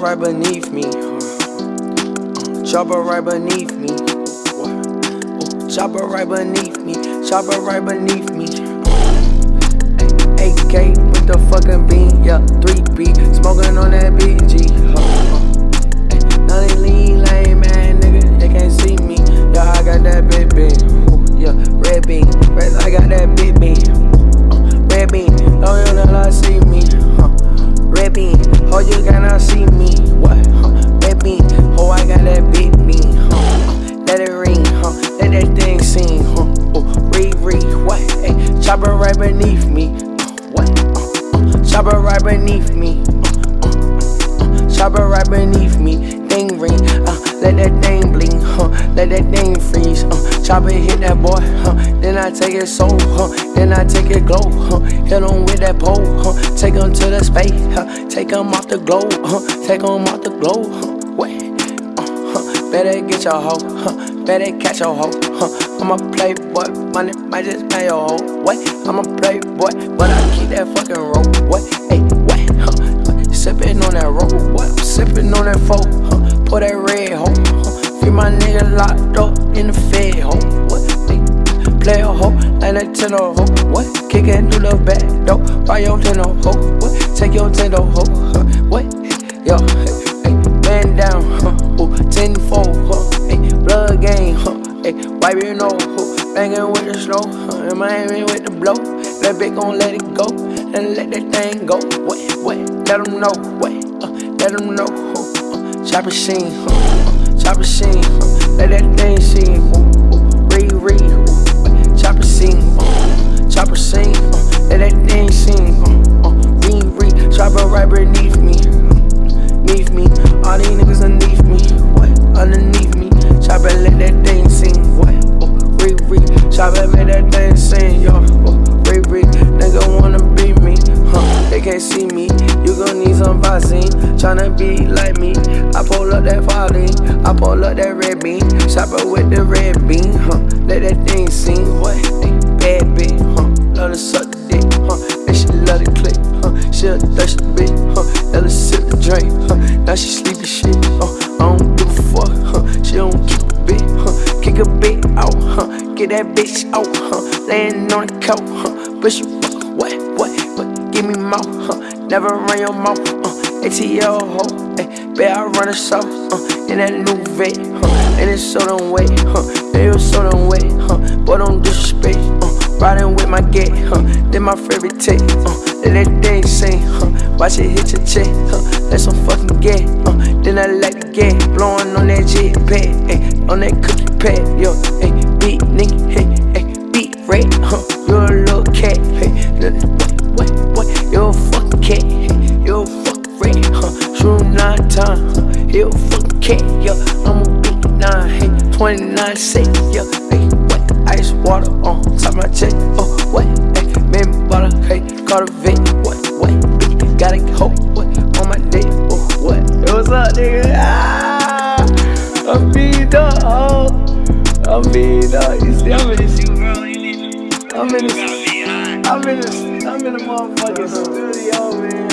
Right beneath me. Chopper right beneath me. Chopper right beneath me. Chopper right beneath me. AK with the fucking bean, yeah, 3B, smoking on that BG. Now they lean lame, oh, you cannot see me, what, red bean, oh, I got that big bean, let it ring, huh? let that thing sing, huh? oh, read, read, what, hey, chopper right beneath me. what? Chopper right beneath me. Uh, uh, uh, chopper right beneath me. Thing ring. Uh, let that thing bling. Huh, let that thing freeze. Uh, chopper hit that boy. Huh, then I take it soul. Huh, then I take it glow. Huh, hit him with that pole. Huh, take him to the space. Huh, take him off the globe. Huh, take him off the globe. Huh, wait. Uh, huh, better get your hoe. Huh, better catch your hoe. Huh, I'm a playboy. Money might just pay your hoe. Wait, I'm a playboy, but I keep that fucking rope. What? Hey, what? Huh? Sippin' on that rope. What? Sippin' on that folk. Huh? Pour that red hoe. Huh? Free my nigga locked up in the fed hoe. What? Hey, play a hoe like a tenor hoe. What? Kickin' through the back door. Buy your tenor hoe. What? Take your tenor hoe. Huh? What? Yo, hey, man down. Huh? Ooh, tenfold. Huh? Hey, blood game. Huh? Hey, wipe your nose. Huh? Bangin' with the snow, uh, Miami with the blow. That bitch gon' let it go, and let that thing go. What? What? let them know, What? uh, let them know. Uh, uh, chopper scene, chopper scene, let that thing sing. Read, uh, chopper scene, chopper scene, let that thing sing. Read, read, chopper right beneath me, beneath me. All these niggas underneath me, what, underneath me. Chopper let that thing sing, what. Chopper made that thing sing, yo. Ray Ray, nigga wanna be me, huh? They can't see me, you gon' need some Vaseline. Tryna be like me, I pull up that falling, I pull up that red bean. Chopper with the red bean, huh? Let that thing sing, what? Bad bitch, huh? Love to suck the dick, huh? And she love to click, huh? She a thirsty bitch, huh? Let her sip the drink, huh? Now she sleepy shit, huh? I don't give a fuck, huh? She don't keep a bit, huh? Kick a bit out, huh? get that bitch out, huh? Laying on the couch, huh? But you, what, what, what? Give me mouth, huh? Never run your mouth, uh. ATL, ho, eh? Bet I run a south, uh. In that new vet, huh? And it's so done wet, huh? They was so done wet, huh? Boy, don't disrespect, uh. Riding with my get, huh? Then my favorite take, uh. Let that thing sing, huh? Watch it hit your check, huh? Let some fucking get, uh. Then I let it get, blowing on that jet pad, eh? On that cookie pad, yo, eh? beat nigga, hey, hey, beat red, huh? You're a little cat, hey, what, what, what? You're a fucking cat, huh? You're a cat, yo. I'm a big nine, hey, 29 cent, yo, hey, what? Ice water on top my chest, oh, what? Hey, man, butter, hey, call a vet, what, what? Bitch, got a hoe, what? On my dick, oh, what? Hey, what's up, nigga? Ah, I'm beat up, oh. I mean, uh, you see, I'm in the, I'm in the, I'm in the, I'm in the motherfucking studio, man.